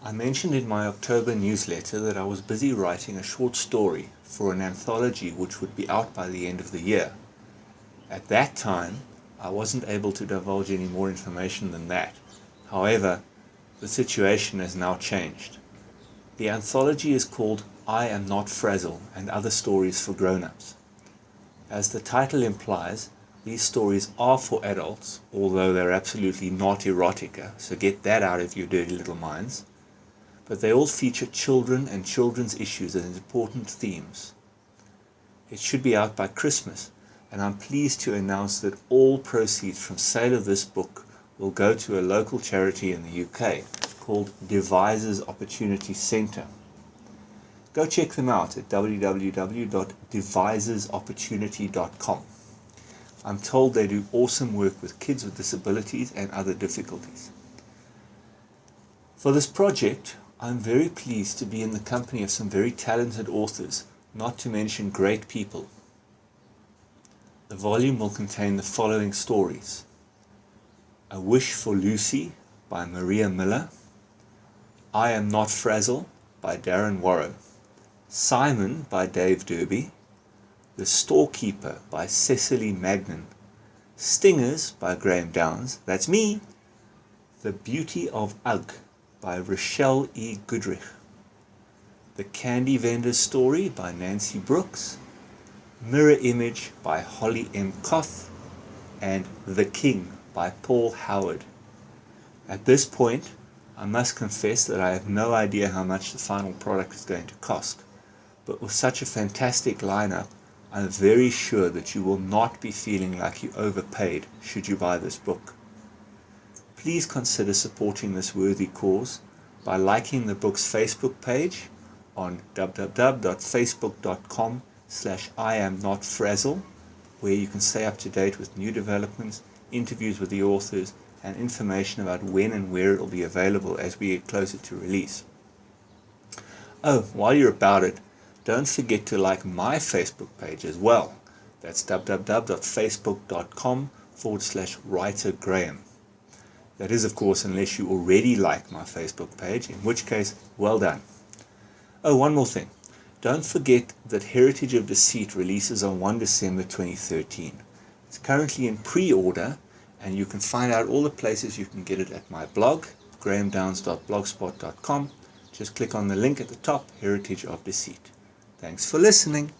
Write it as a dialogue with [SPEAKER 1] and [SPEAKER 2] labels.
[SPEAKER 1] I mentioned in my October newsletter that I was busy writing a short story for an anthology which would be out by the end of the year. At that time, I wasn't able to divulge any more information than that. However, the situation has now changed. The anthology is called I Am Not Frazzle and Other Stories for Grown-Ups. As the title implies, these stories are for adults, although they're absolutely not erotica, so get that out of your dirty little minds but they all feature children and children's issues as important themes. It should be out by Christmas, and I'm pleased to announce that all proceeds from sale of this book will go to a local charity in the UK called Devizes Opportunity Centre. Go check them out at www.devizesopportunity.com. I'm told they do awesome work with kids with disabilities and other difficulties. For this project, I'm very pleased to be in the company of some very talented authors, not to mention great people. The volume will contain the following stories. A Wish for Lucy by Maria Miller. I Am Not Frazzle by Darren Warrow. Simon by Dave Derby. The Storekeeper by Cecily Magnan. Stingers by Graham Downs. That's me. The Beauty of Ugg by Rochelle E. Goodrich. The Candy Vendor's Story by Nancy Brooks. Mirror Image by Holly M. Koth. And The King by Paul Howard. At this point, I must confess that I have no idea how much the final product is going to cost. But with such a fantastic lineup, I'm very sure that you will not be feeling like you overpaid should you buy this book please consider supporting this worthy cause by liking the book's Facebook page on www.facebook.com slash I am not frazzle where you can stay up to date with new developments, interviews with the authors, and information about when and where it will be available as we get closer to release. Oh, while you're about it, don't forget to like my Facebook page as well. That's www.facebook.com forward slash writer Graham. That is, of course, unless you already like my Facebook page, in which case, well done. Oh, one more thing. Don't forget that Heritage of Deceit releases on 1 December 2013. It's currently in pre-order, and you can find out all the places you can get it at my blog, grahamdowns.blogspot.com. Just click on the link at the top, Heritage of Deceit. Thanks for listening.